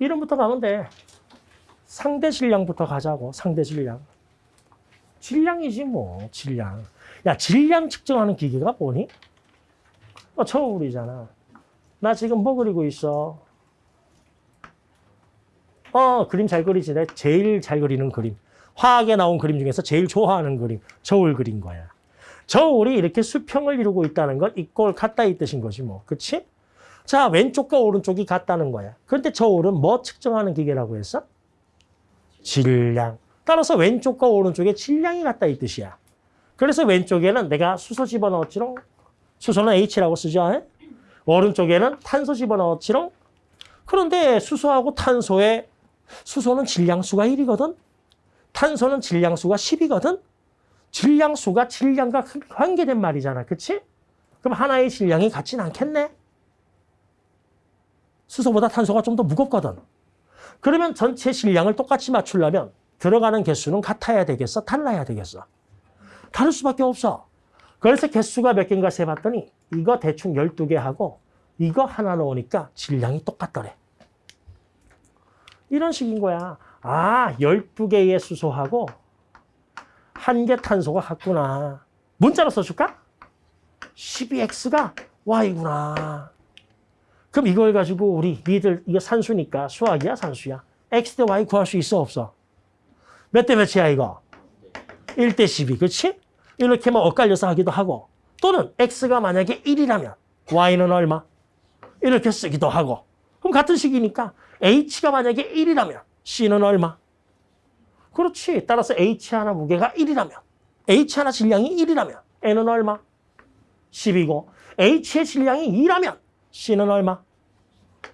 이름부터 가면 돼. 상대 질량부터 가자고. 상대 질량. 질량이지 뭐. 질량. 야 질량 측정하는 기계가 뭐니? 어, 저울이잖아. 나 지금 뭐 그리고 있어? 어 그림 잘 그리지. 내 제일 잘 그리는 그림. 화학에 나온 그림 중에서 제일 좋아하는 그림. 저울 그린 거야. 저울이 이렇게 수평을 이루고 있다는 건 이꼴 같다 이 뜻인 거지 뭐. 그치? 자, 왼쪽과 오른쪽이 같다는 거야. 그런데 저울은 뭐 측정하는 기계라고 했어? 질량. 따라서 왼쪽과 오른쪽의 질량이 같다 이 뜻이야. 그래서 왼쪽에는 내가 수소 집어넣었지롱. 수소는 H라고 쓰죠. 에? 오른쪽에는 탄소 집어넣었지롱. 그런데 수소하고 탄소의 수소는 질량수가 1이거든. 탄소는 질량수가 10이거든. 질량수가 질량과 관계된 말이잖아. 그치? 그럼 하나의 질량이 같진 않겠네? 수소보다 탄소가 좀 더 무겁거든. 그러면 전체 질량을 똑같이 맞추려면 들어가는 개수는 같아야 되겠어? 달라야 되겠어? 다를 수밖에 없어. 그래서 개수가 몇 개인가 세봤더니 이거 대충 12개 하고 이거 하나 넣으니까 질량이 똑같더래. 이런 식인 거야. 아, 12개의 수소하고 한 개 탄소가 같구나. 문자로 써줄까? 12x가 y구나. 그럼 이걸 가지고 우리 니들 이거 산수니까 수학이야 산수야. x 대 y 구할 수 있어 없어? 몇 대 몇이야 이거? 1대 12 그렇지? 이렇게 뭐 엇갈려서 하기도 하고 또는 x가 만약에 1이라면 y는 얼마? 이렇게 쓰기도 하고 그럼 같은 식이니까 h가 만약에 1이라면 c는 얼마? 그렇지. 따라서 h 하나 무게가 1이라면 h 하나 질량이 1이라면 n은 얼마? 10이고 h의 질량이 2라면 C는 얼마?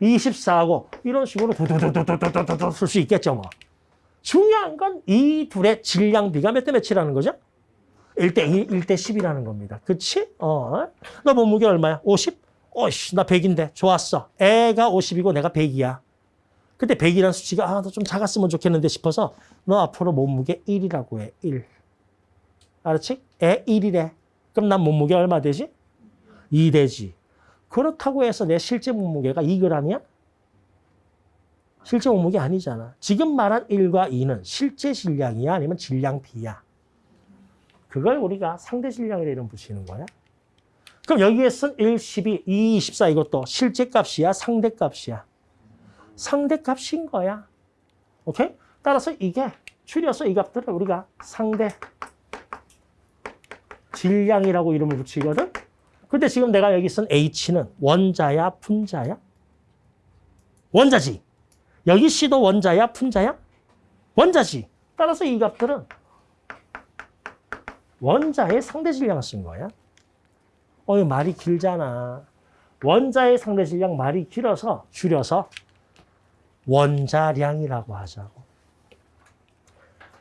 24하고 이런 식으로 도도도도도도도 쓸 수 있겠죠. 뭐. 중요한 건 이 둘의 질량비가 몇 대 몇이라는 거죠? 1대 2, 1대 10이라는 겁니다. 그치? 어. 너 몸무게 얼마야? 50? 어이씨, 나 100인데. 좋았어. 애가 50이고 내가 100이야. 그때 100이라는 수치가 아, 너 좀 작았으면 좋겠는데 싶어서 너 앞으로 몸무게 1이라고 해. 1. 알았지? 애 1이래. 그럼 난 몸무게 얼마 되지? 2 되지. 그렇다고 해서 내 실제 몸무게가 2g이야? 실제 몸무게 아니잖아. 지금 말한 1과 2는 실제 질량이야? 아니면 질량 비야? 그걸 우리가 상대 질량이라 이름 붙이는 거야. 그럼 여기에 쓴 1, 12, 2, 24 이것도 실제 값이야? 상대 값이야? 상대 값인 거야. 오케이? 따라서 이게 줄여서 이 값들을 우리가 상대 질량이라고 이름을 붙이거든. 근데 지금 내가 여기 쓴 H는 원자야, 분자야? 원자지. 여기 C도 원자야, 분자야? 원자지. 따라서 이 값들은 원자의 상대 질량을 쓴 거야. 어, 말이 길잖아. 원자의 상대 질량 말이 길어서 줄여서 원자량이라고 하자고.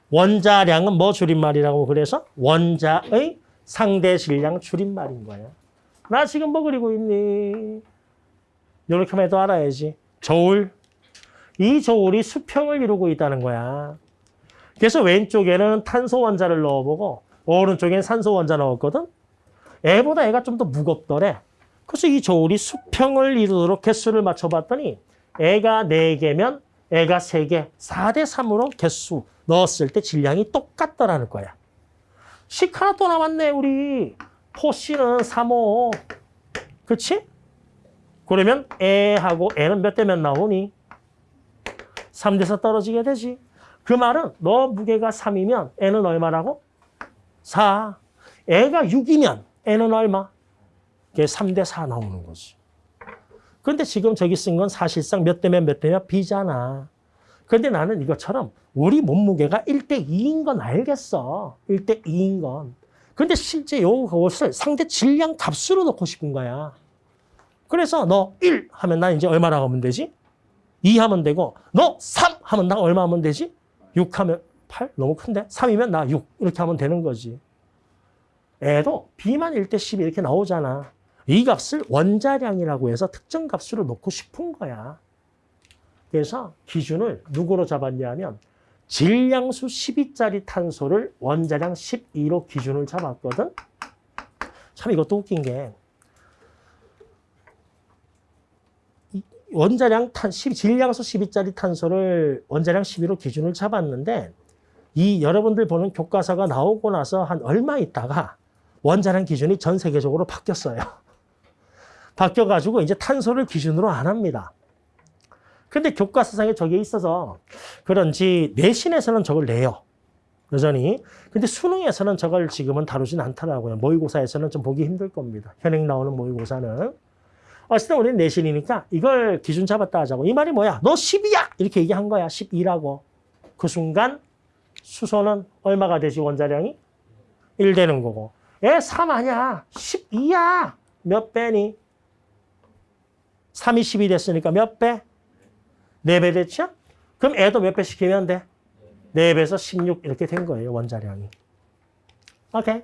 원자량은 뭐 줄임말이라고 그래서 원자의 상대 질량 줄임말인 거야. 나 지금 뭐 그리고 있니? 이렇게만 해도 알아야지. 저울. 이 저울이 수평을 이루고 있다는 거야. 그래서 왼쪽에는 탄소 원자를 넣어보고 오른쪽엔 산소 원자 넣었거든. 애보다 애가 좀 더 무겁더래. 그래서 이 저울이 수평을 이루도록 개수를 맞춰봤더니 애가 4개면 애가 3개, 4대 3으로 개수 넣었을 때 질량이 똑같더라는 거야. 식 하나 또 남았네, 우리. 포씨는 3호. 그렇지? 그러면 애하고 애는 몇대 몇 나오니? 3대서 떨어지게 되지. 그 말은 너 무게가 3이면 애는 얼마라고? 4. 애가 6이면 애는 얼마? 그게 3대 4 나오는 거지. 근데 지금 저기 쓴 건 사실상 몇 대면 몇 대면 B잖아. 근데 나는 이것처럼 우리 몸무게가 1대 2인 건 알겠어. 1대 2인 건. 근데 실제 요것을 상대 질량 값으로 넣고 싶은 거야. 그래서 너 1 하면 나 이제 얼마나 하면 되지? 2 하면 되고 너 3 하면 나 얼마 하면 되지? 6 하면 8? 너무 큰데? 3이면 나 6 이렇게 하면 되는 거지. 애도 B만 1대 10 이렇게 나오잖아. 이 값을 원자량이라고 해서 특정 값으로 놓고 싶은 거야. 그래서 기준을 누구로 잡았냐면 질량수 12짜리 탄소를 원자량 12로 기준을 잡았거든. 참 이것도 웃긴 게 원자량 탄 10, 질량수 12짜리 탄소를 원자량 12로 기준을 잡았는데 이 여러분들 보는 교과서가 나오고 나서 한 얼마 있다가 원자량 기준이 전 세계적으로 바뀌었어요. 바뀌어가지고 이제 탄소를 기준으로 안 합니다. 근데 교과서상에 저게 있어서 그런지 내신에서는 저걸 내요. 여전히. 근데 수능에서는 저걸 지금은 다루진 않더라고요. 모의고사에서는 좀 보기 힘들 겁니다. 현행 나오는 모의고사는. 어쨌든 우리는 내신이니까 이걸 기준 잡았다 하자고. 이 말이 뭐야? 너 10이야! 이렇게 얘기한 거야. 12라고. 그 순간 수소는 얼마가 되지 원자량이? 1 되는 거고. 에, 3 아니야. 12야. 몇 배니? 3이 10이 됐으니까 몇 배? 4배 됐죠? 그럼 애도 몇배 시키면 돼? 4배에서 16 이렇게 된 거예요. 원자량이. 오케이.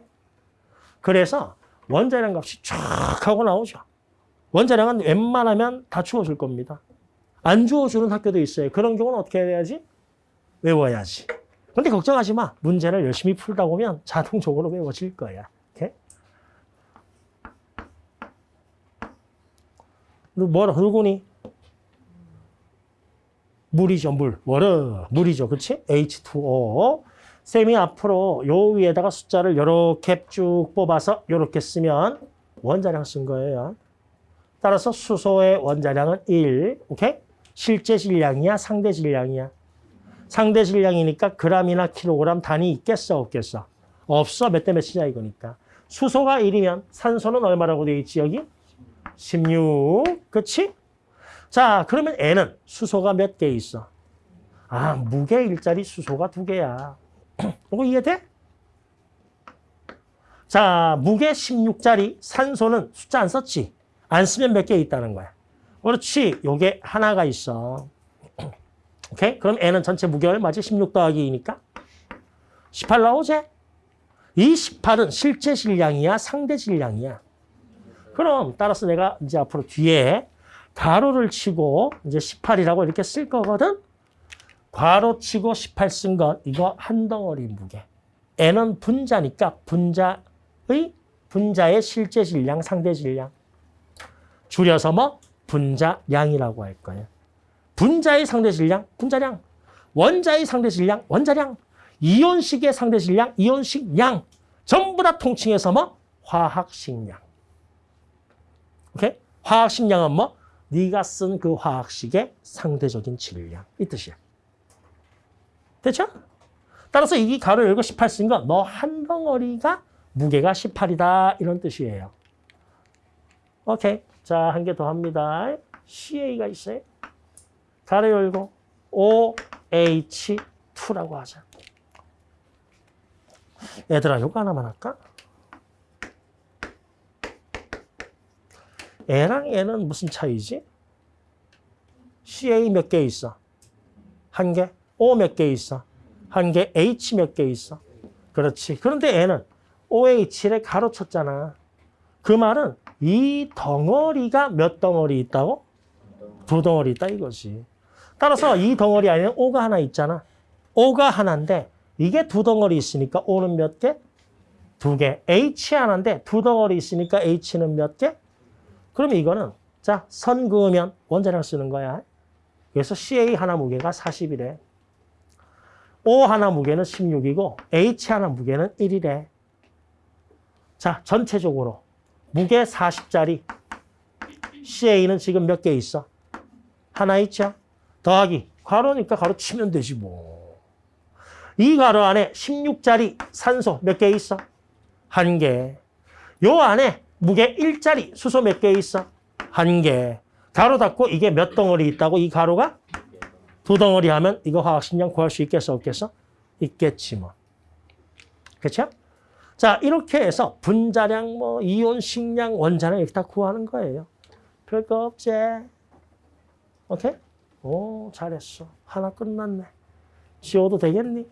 그래서 원자량 값이 쫙 하고 나오죠. 원자량은 웬만하면 다 주어줄 겁니다. 안 주어주는 학교도 있어요. 그런 경우는 어떻게 해야지? 외워야지. 근데 걱정하지 마. 문제를 열심히 풀다 보면 자동적으로 외워질 거야. 너 뭐라 누구니? 물이죠, 물. 워러. 물이죠. 그치? H2O. 쌤이 앞으로 요 위에다가 숫자를 요렇게 쭉 뽑아서 요렇게 쓰면 원자량 쓴 거예요. 따라서 수소의 원자량은 1. 오케이? 실제 질량이야? 상대 질량이야? 상대 질량이니까 그람이나 킬로그램 단위 있겠어? 없겠어? 없어. 몇 대 몇이냐 이거니까. 수소가 1이면 산소는 얼마라고 돼 있지 여기? 16. 그치? 자, 그러면 N은 수소가 몇 개 있어? 아, 무게 일자리 수소가 두 개야. 이거 이해돼? 자, 무게 16짜리 산소는 숫자 안 썼지? 안 쓰면 몇 개 있다는 거야. 그렇지. 요게 하나가 있어. 오케이? 그럼 N은 전체 무게 얼마지? 16 더하기 2니까? 18 나오지? 이 18은 실제 질량이야? 상대 질량이야? 그럼 따라서 내가 이제 앞으로 뒤에 가로를 치고 이제 18이라고 이렇게 쓸 거거든. 괄호 치고 18쓴건 이거 한 덩어리 무게. N은 분자니까 분자의 분자의 실제 질량, 상대 질량. 줄여서 뭐 분자량이라고 할 거예요. 분자의 상대 질량, 분자량. 원자의 상대 질량, 원자량. 이온식의 상대 질량, 이온식 양. 전부 다 통칭해서 뭐 화학식량. 오케이? 화학식량은 뭐 네가 쓴 그 화학식의 상대적인 질량 이 뜻이야. 됐죠? 따라서 이 가로 열고 18 쓴 건 너 한 덩어리가 무게가 18이다 이런 뜻이에요. 오케이. 자, 한 개 더 합니다. CA가 있어요. 가로 열고 OH2라고 하자. 얘들아, 요거 하나만 할까? A랑 N은 무슨 차이지? CA 몇 개 있어? 한 개? O 몇 개 있어? 한 개? H 몇 개 있어? 그렇지. 그런데 N은 OH를 가로쳤잖아. 그 말은 이 덩어리가 몇 덩어리 있다고? 두 덩어리 있다 이거지. 따라서 이 덩어리 안에는 O가 하나 있잖아. O가 하나인데 이게 두 덩어리 있으니까 O는 몇 개? 두 개. H 하나인데 두 덩어리 있으니까 H는 몇 개? 그럼 이거는 자, 선 그으면 원자량 쓰는 거야. 그래서 CA 하나 무게가 40이래. O 하나 무게는 16이고 H 하나 무게는 1이래. 자, 전체적으로 무게 40짜리 CA는 지금 몇 개 있어? 하나 있죠? 더하기 가로니까 가로 치면 되지 뭐. 이 가로 안에 16짜리 산소 몇 개 있어? 한 개. 요 안에 무게 1짜리 수소 몇 개 있어? 한 개. 가로 닫고 이게 몇 덩어리 있다고 이 가로가? 두 덩어리 하면 이거 화학식량 구할 수 있겠어 없겠어? 있겠지 뭐. 그렇죠? 자 이렇게 해서 분자량, 뭐 이온 식량, 원자량 이렇게 다 구하는 거예요. 별거 없지. 오케이? 오 잘했어. 하나 끝났네. 지워도 되겠니?